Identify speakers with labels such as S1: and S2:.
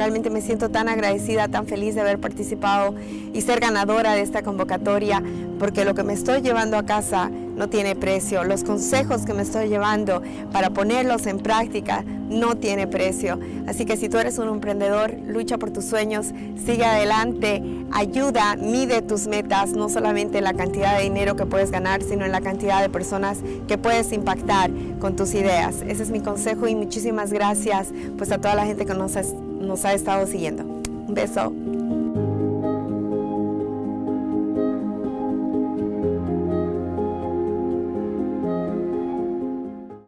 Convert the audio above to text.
S1: realmente me siento tan agradecida, tan feliz de haber participado y ser ganadora de esta convocatoria, porque lo que me estoy llevando a casa no tiene precio. Los consejos que me estoy llevando para ponerlos en práctica no tiene precio. Así que si tú eres un emprendedor, lucha por tus sueños, sigue adelante, ayuda, mide tus metas, no solamente en la cantidad de dinero que puedes ganar, sino en la cantidad de personas que puedes impactar con tus ideas. Ese es mi consejo y muchísimas gracias pues a toda la gente que nos nos ha estado siguiendo. Un beso.